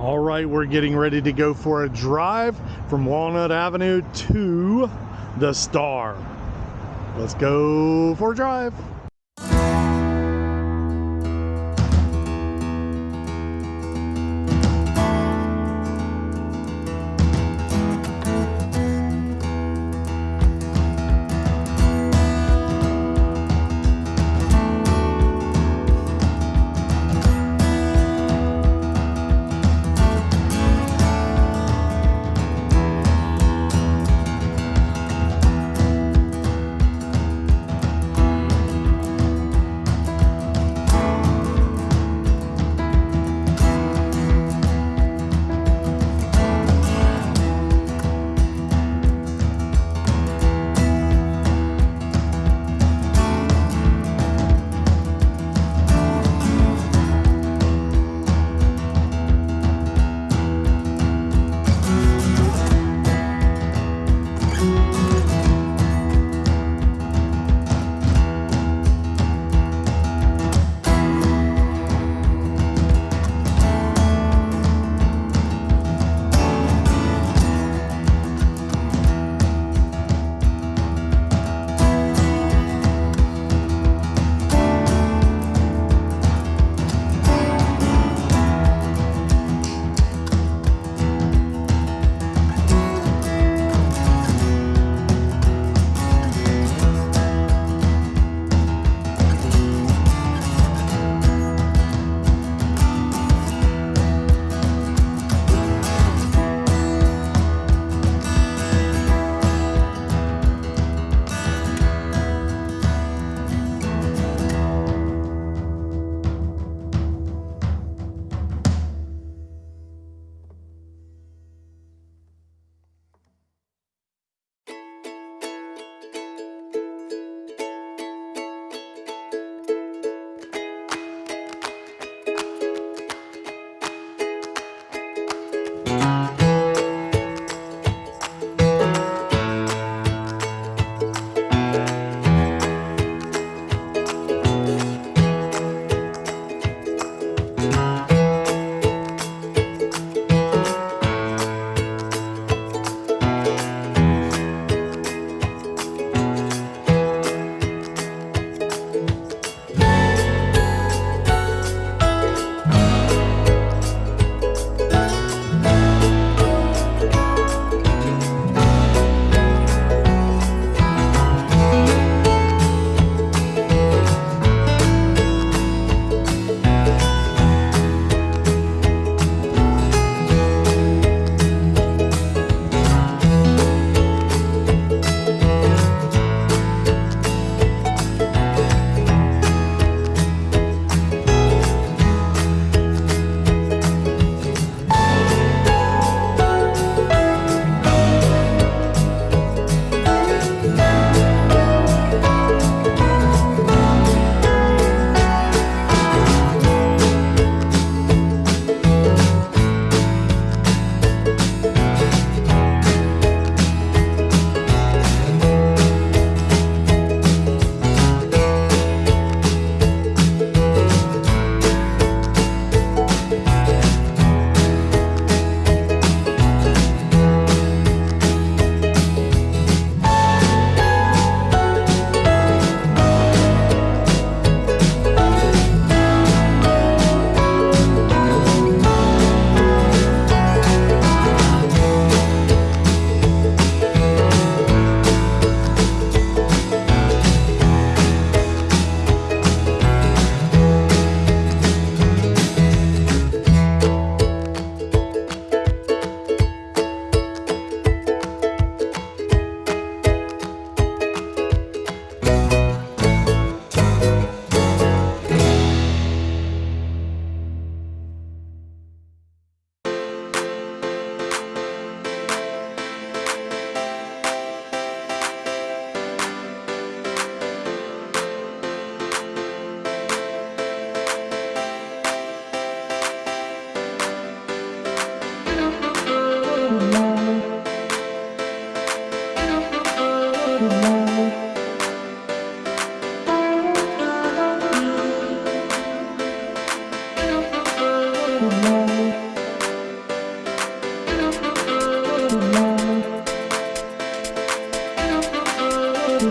All right, we're getting ready to go for a drive from Walnut Avenue to the Star. Let's go for a drive.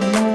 you